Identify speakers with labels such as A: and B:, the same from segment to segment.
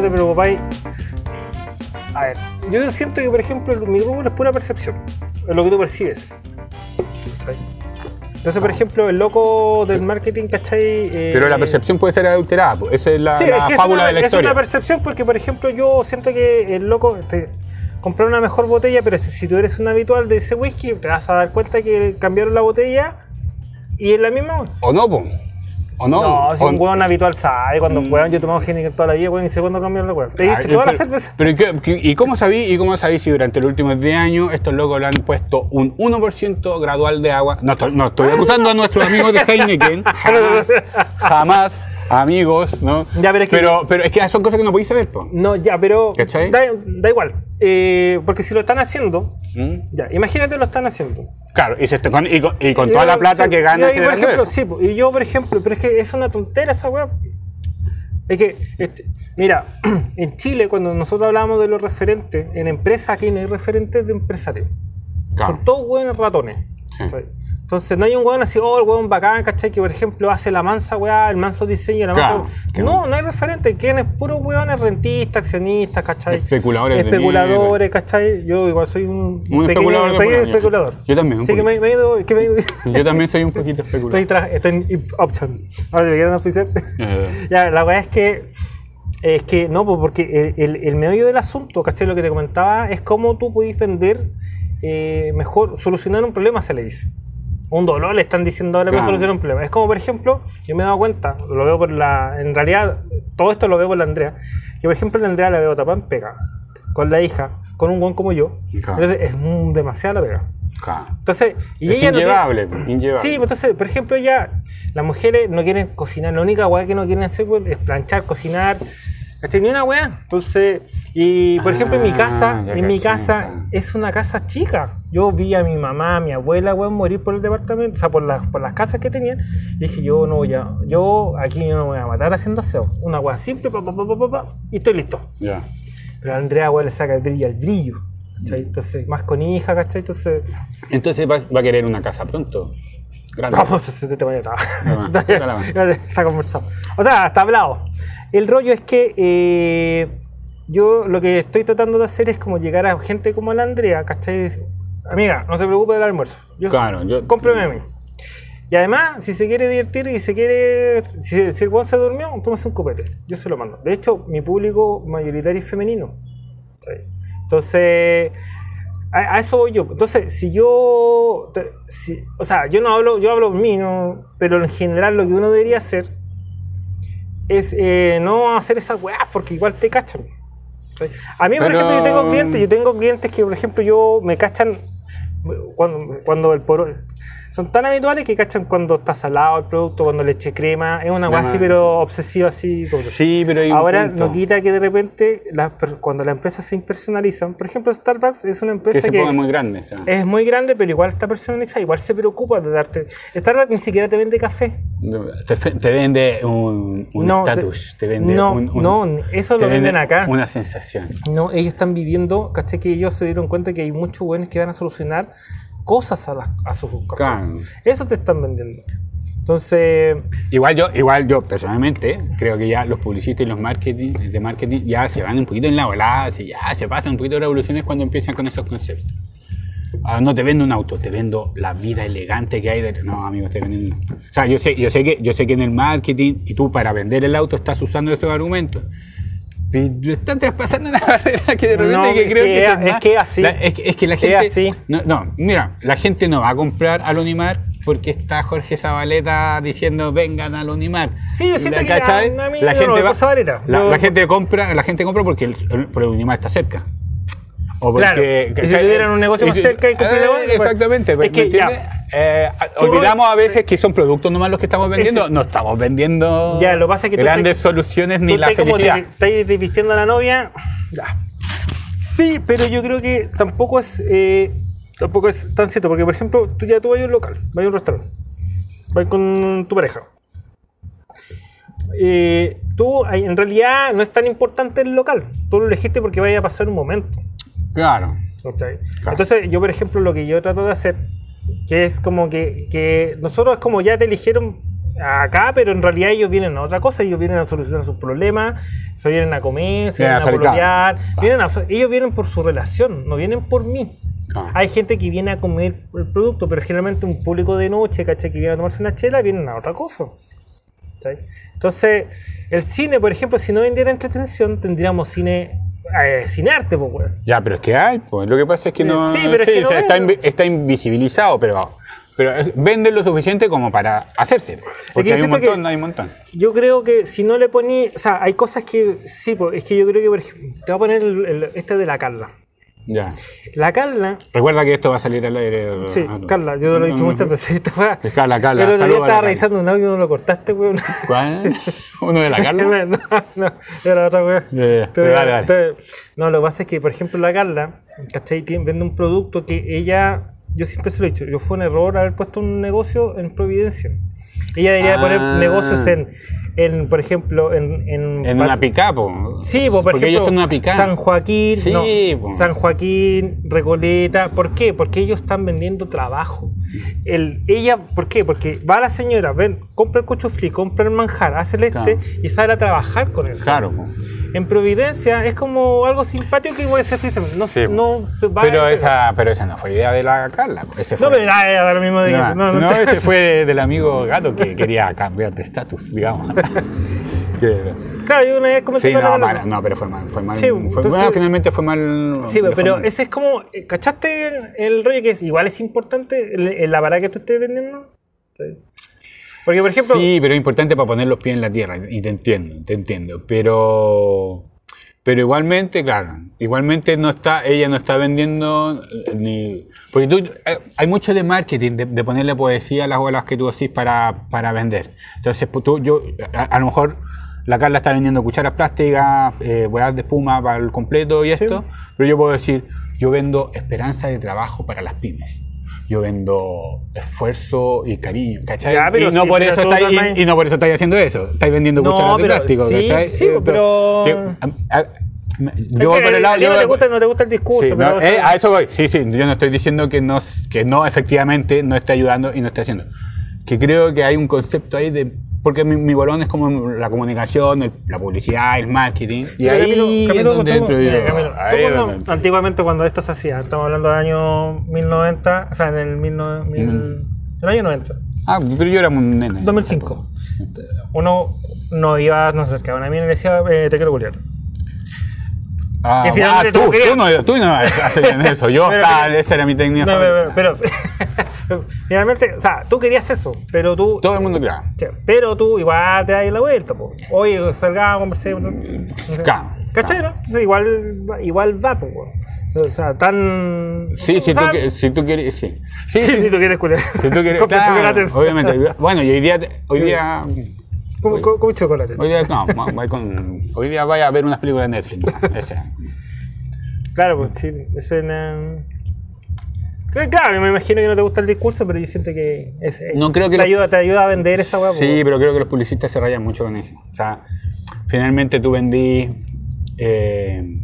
A: no te preocupáis. A ver, yo siento que, por ejemplo, mi rubro es pura percepción. Es lo que tú percibes. Entonces, por ejemplo, el loco del marketing, ¿cachai? Eh,
B: Pero la percepción puede ser adulterada. Esa es la,
A: Sí,
B: la
A: es que
B: fábula
A: es una,
B: de la
A: es
B: historia.
A: una percepción porque, por ejemplo, yo siento que el loco te compró una mejor botella, pero si, si tú eres un habitual de ese whisky, te vas a dar cuenta que cambiaron la botella y es la misma.
B: ¿O no, po? ¿O no?
A: No, si
B: ¿O-
A: un hueón habitual sabe, cuando un hueón yo he tomado Heineken toda la vida, weón, y sé cuándo cambiaron la weón. Te he
B: Ah,
A: dicho toda la
B: pero-
A: cerveza.
B: Pero ¿y, qué- qué- ¿y cómo sabí y cómo sabí si durante los últimos 10 años estos locos le han puesto un 1% gradual de agua? No estoy, no estoy acusando a nuestros amigos de Heineken. Jamás, jamás, amigos, ¿no?
A: Ya, pero es que-
B: pero, pero es que son cosas que no podéis saber, po.
A: No, ya, pero
B: ¿Cachai?
A: da, da igual. Eh, porque si lo están haciendo,
B: ¿Mm?
A: ya, imagínate lo están haciendo.
B: Claro, y, se está con, y, con, y con toda la plata
A: sí,
B: que
A: y
B: gana
A: ahí, por ejemplo,
B: eso.
A: sí, po, y yo, por ejemplo, pero es que es una tontera esa weá. Es que, este, mira, en Chile, cuando nosotros hablábamos de los referentes, en empresas aquí no hay referentes de empresarios.
B: Claro.
A: Son todos hueones ratones.
B: Sí.
A: Entonces no hay un hueón así, oh, el hueón bacán, ¿cachai? Que por ejemplo hace la mansa weá, el manso diseño, la mansa. No, no hay referente. Quienes puros hueones rentistas, accionistas, ¿cachai?
B: Especuladores de
A: Especuladores, ¿cachai? Yo igual soy un,
B: Un
A: pequeño,
B: especulador de
A: pequeño especulador.
B: Yo también, un
A: Sí, que me, me he ido. Que me he ido
B: Yo también soy un poquito
A: Estoy,
B: especulador.
A: tra- estoy en option. Ahora, ¿me quieren oficiar?
B: Eh,
A: ya, la verdad es que. Es que no, pues, porque el, el, el meollo del asunto, ¿cachai? Lo que te comentaba es cómo tú puedes vender eh, mejor, solucionar un problema, se le dice. Un dolor le están diciendo ahora
B: Claro.
A: para solucionar un problema. Es como, por ejemplo, yo me he dado cuenta, lo veo por la. En realidad, todo esto lo veo por la Andrea. Yo, por ejemplo, la Andrea la veo tapada en pega, con la hija, con un buen como yo.
B: Claro.
A: Entonces, es demasiada la pega.
B: claro.
A: Entonces, y
B: Es
A: ella no tiene-
B: inllevable, pues, inllevable.
A: Sí, pues entonces, por ejemplo, ya las mujeres no quieren cocinar, la única weá que no quieren hacer pues, es planchar, cocinar, ¿cachai? Ni una weá. Entonces, y por ejemplo, en mi
B: Ah,
A: casa, en mi casa es una casa chica. Yo vi a mi mamá, a mi abuela, weón, morir por el departamento, o sea, por las, por las casas que tenían. Y dije, yo no voy a, yo aquí no me voy a matar haciendo aseo. Una weá simple, pa, pa, pa, y estoy listo.
B: Ya.
A: Pero a Andrea, weón, le saca el brillo al brillo.
B: Mm.
A: ¿cachai? Entonces, más con hija, ¿cachai? Entonces,
B: Entonces va, va a querer una casa pronto. Grande.
A: Vamos, se te
B: Dale, dale, dale.
A: Está conversado. O sea, está hablado. El rollo es que eh, yo lo que estoy tratando de hacer es como llegar a gente como la Andrea, ¿cachai? Amiga, no se preocupe del almuerzo. Yo,
B: Claro, yo-
A: Cómpreme a mí. Y además, si se quiere divertir y se quiere. Si, si el weón se durmió, tómese un copete. Yo se lo mando. De hecho, mi público mayoritario es femenino. Entonces, a, a eso voy yo. Entonces, si yo. si- o sea, yo no hablo, yo hablo mí, ¿no? pero en general lo que uno debería hacer es eh, no hacer esas weas porque igual te cachan. A mí, por
B: Pero-
A: ejemplo, yo tengo clientes, yo tengo clientes que, por ejemplo, yo me cachan cuando, cuando el poro. Son tan habituales que cachan cuando está salado el producto, cuando le eché crema. Es una así, pero obsesiva así. como-
B: Sí, pero hay un
A: Ahora
B: punto.
A: no quita que de repente per- cuando las empresas se impersonalizan, por ejemplo Starbucks es una
B: Que
A: empresa
B: se
A: que,
B: muy grande.
A: es muy grande pero igual está personalizada, igual se preocupa de darte. Starbucks ni siquiera te vende café.
B: Te, te vende un
A: No,
B: estatus,
A: te-
B: te, vende
A: no,
B: un, un-
A: no, eso lo venden acá.
B: Una sensación.
A: No, ellos están viviendo, caché que ellos se dieron cuenta que hay muchos buenos que van a solucionar cosas a, las, a sus cafés. Eso te están vendiendo. Entonces,
B: Igual yo, igual yo personalmente creo que ya los publicistas y los marketing, de marketing ya se van un poquito en la volada, ya se pasan un poquito de revoluciones cuando empiezan con esos conceptos. Ah, no te vendo un auto, te vendo la vida elegante que hay detrás. No, amigo, te vendiendo. O sea, yo sé, yo sé que, yo sé que en el marketing y tú para vender el auto estás usando estos argumentos. Pero están traspasando una barrera que de repente
A: No,
B: que creo
A: que
B: que
A: es-
B: más-
A: es que así.
B: la- es, que- es que la
A: Es
B: gente.
A: así.
B: No, no, mira, la gente no va a comprar al Unimar porque está Jorge Zabaleta diciendo vengan al Unimar.
A: Sí, yo siento
B: ¿La
A: que a- a mí
B: la
A: no
B: gente va-
A: Zabaleta.
B: La,
A: Yo-
B: la gente compra, la gente compra porque el, el- porque el Unimar está cerca. O porque,
A: Claro, y si tuvieran un negocio más cerca y
B: Eh,
A: la otra,
B: Exactamente,
A: es
B: ¿me
A: que ya.
B: Eh, olvidamos a veces que son productos nomás los que estamos vendiendo.
A: Ese-
B: No estamos vendiendo
A: Ya, lo que pasa es que tú
B: grandes
A: te-
B: soluciones ni la felicidad.
A: estás vistiendo a la novia. Ya. Sí, pero yo creo que tampoco es eh, tampoco es tan cierto, porque por ejemplo, tú ya tú vas a un local, vas a un restaurante, vas con tu pareja. Eh, tú en realidad no es tan importante el local, tú lo elegiste porque vaya a pasar un momento.
B: Claro.
A: Entonces, yo, por ejemplo, lo que yo trato de hacer, que es como que, que nosotros es como ya te eligieron acá, pero en realidad ellos vienen a otra cosa, ellos vienen a solucionar sus problemas, se vienen a comer, se
B: Vienen
A: vienen
B: a
A: pololear, vienen a ellos vienen por su relación, no vienen por mí.
B: Ah.
A: Hay gente que viene a comer el producto, pero generalmente un público de noche, ¿cachai? Que viene a tomarse una chela, vienen a otra cosa. ¿cachai? Entonces, el cine, por ejemplo, si no vendiera entretención, tendríamos cine, eh, cine arte, pues, weón.
B: Ya, pero es que hay, pues lo que pasa es que no.
A: Sí, pero es que no
B: o sea, está, invi- está invisibilizado, pero, pero es- venden lo suficiente como para hacerse. Porque hay un montón, hay un montón.
A: Yo creo que si no le poní, o sea, hay cosas que sí, pues, es que yo creo que, por ejemplo, te voy a poner el- el- este de la Carla.
B: Ya.
A: La Carla,
B: Recuerda que esto va a salir al aire.
A: sí,
B: ah,
A: Carla, yo te lo he dicho muchas veces.
B: Es Carla, Carla, a la
A: estaba revisando un audio y no lo cortaste, weón.
B: ¿Cuál? ¿Uno de la Carla?
A: no, no, era otra te- No, lo que pasa es que, por ejemplo, la Carla, ¿cachai? Vende un producto que ella, yo siempre se lo he dicho, yo fue un error haber puesto un negocio en Providencia. Ella debería
B: Ah.
A: poner negocios en, en, por ejemplo, en... En,
B: En una picapo.
A: Sí, pues, por
B: Porque
A: ejemplo,
B: ellos son una pica.
A: San Joaquín,
B: Sí,
A: no. San Joaquín, Recoleta, ¿por qué? Porque ellos están vendiendo trabajo. El, ella, ¿por qué? Porque va la señora, ven, compra el cuchuflí, compra el manjar, hace el este
B: Claro.
A: y sale a trabajar con eso.
B: Claro.
A: En Providencia es como algo simpático que igual se dice, no,
B: Sí,
A: no va
B: Pero
A: a-
B: esa, pero esa no fue idea de la Carla. po. Ese
A: No, pero ah, era lo mismo de
B: No, ese fue de- del amigo gato que quería cambiar de estatus, digamos.
A: Claro, yo una vez comenté
B: sí,
A: la
B: no, no, pero fue mal. Fue mal
A: Sí,
B: fue-
A: entonces-
B: bueno, finalmente fue mal.
A: Sí, pero
B: mal.
A: ese es como, ¿cachaste el rollo que es, igual es importante el, el aparato que tú estés vendiendo? Sí. Porque, por ejemplo,
B: Sí, pero es importante para poner los pies en la tierra, y te entiendo, te entiendo. Pero, pero igualmente, claro, igualmente no está, ella no está vendiendo eh, ni. Porque tú, eh, hay mucho de marketing, de, de ponerle poesía a las olas que tú decís para, para vender. Entonces, pues, tú, yo, a, a lo mejor la Carla está vendiendo cucharas plásticas, eh, de espuma para el completo y esto, pero yo puedo decir, yo vendo esperanza de trabajo para las pymes. Yo vendo esfuerzo y cariño, ¿cachai?
A: Ya, pero
B: y, no por eso estáis,
A: también-
B: y, y no por eso estáis haciendo eso. Estáis vendiendo
A: No,
B: cucharas de plástico,
A: sí,
B: ¿cachai?
A: sí,
B: Eh,
A: pero-
B: a- a-
A: es
B: yo voy
A: que
B: por el lado.
A: a
B: yo
A: no, te gusta, no te gusta el discurso,
B: Sí,
A: pero
B: no,
A: o sea,
B: eh, a eso voy. Sí, sí. Yo no estoy diciendo que no, que no efectivamente no esté ayudando y no esté haciendo. Que creo que hay un concepto ahí de. Porque mi, mi bolón es como la comunicación, el- la publicidad, el marketing. Y
A: Pero
B: ahí
A: Camilo, Camilo,
B: donde
A: tú- Camilo,
B: Ahí
A: cuando- antiguamente cuando esto se hacía, estamos hablando del año 1090, o sea, en el, 19 mil- el año 90,
B: Ah, pero yo era un nene.
A: 2005. Uno no iba, no se acercaba a mí y le decía, eh, te quiero culiar.
B: Ah,
A: que finalmente
B: ah, tú,
A: tú
B: no, tú no hacías eso. Yo,
A: Pero-
B: estaba- esa era mi técnica.
A: No, pero- finalmente, o sea, tú querías eso, pero tú,
B: Todo el mundo.
A: Sí, pero tú igual te das la vuelta, po. Oye, salgamos, conversemos.
B: Claro,
A: ¿Cachai, no? Entonces igual, igual va, pues, O sea, tan.
B: Sí, si tú, si tú quieres, sí. Sí,
A: Sí,
B: sí,
A: si tú quieres culiar.
B: Si tú quieres, claro, obviamente. Bueno, y hoy día, hoy día,
A: Con, con, con chocolate.
B: hoy día, no, con- hoy día vaya a ver unas películas de Netflix.
A: Claro, pues sí. Es en. Claro, me imagino que no te gusta el discurso, pero yo siento que es,
B: No creo que
A: te, ayuda, te ayuda a vender esa weá.
B: Sí, pero creo que los publicistas se rayan mucho con eso. O sea, finalmente tú vendí. eh,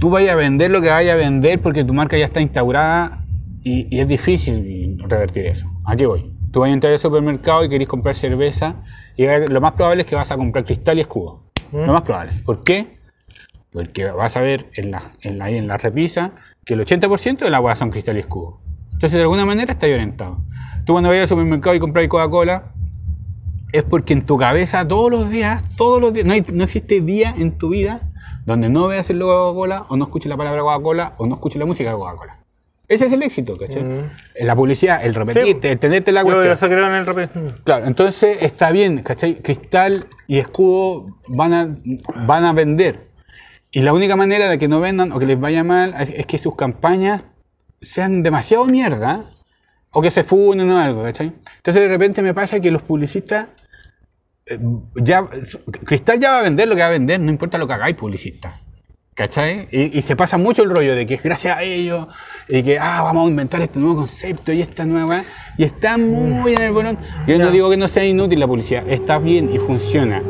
B: tú vayas a vender lo que vayas a vender porque tu marca ya está instaurada y, y es difícil revertir eso. Aquí voy. Tú vas a entrar al supermercado y querés comprar cerveza y lo más probable es que vas a comprar cristal y escudo. Lo más probable. ¿Por qué? Porque vas a ver en la, en la, en la repisa que el 80% de la agua son cristal y escudo. Entonces, de alguna manera está ahí orientado. Tú cuando vayas al supermercado y compras Coca-Cola, es porque en tu cabeza todos los días, todos los días, no, hay- no existe día en tu vida donde no veas el logo de Coca-Cola, o no escuches la palabra Coca-Cola, o no escuches la música de Coca-Cola. Ese es el éxito, ¿cachai? En La publicidad, el repetirte, el tenerte la
A: Yo
B: cuestión.
A: creo en el rep-
B: Claro, entonces está bien, ¿cachai? Cristal y escudo van a, van a vender. Y la única manera de que no vendan o que les vaya mal es, es que sus campañas sean demasiado mierda o que se funen o algo, ¿cachai? Entonces de repente me pasa que los publicistas eh, ya Cristal ya va a vender lo que va a vender, no importa lo que hagáis publicista. ¿Cachai? Y, y se pasa mucho el rollo de que es gracias a ellos y que ah, vamos a inventar este nuevo concepto y esta nueva. Y está muy en el bolón. Yo no
A: Ya.
B: digo que no sea inútil la publicidad, está bien y funciona.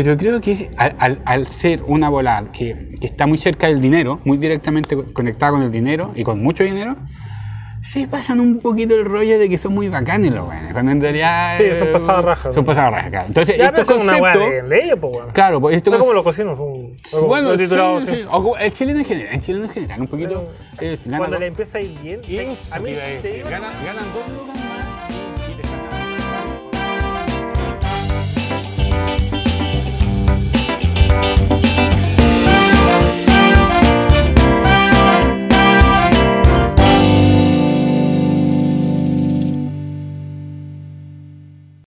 B: Pero creo que al, al- al ser una bola que, que está muy cerca del dinero, muy directamente co- conectada con el dinero y con mucho dinero, se pasan un poquito el rollo de que son muy bacanes los weones, cuando en realidad
A: Sí,
B: eh,
A: son pasados raja.
B: Son pasados raja, claro. Entonces,
A: Ya, pero
B: estos
A: es
B: conceptos,
A: de, de ellos, pues, weón.
B: claro, pues estos
A: No como los cocinos, son.
B: bueno,
A: los
B: sí, sí, o el chileno en general, el chileno en general, un poquito es, gana
A: Cuando le empieza a ir bien,
B: Eso
A: a mí
B: te
A: digo,
B: ganan, ganan dos lucas más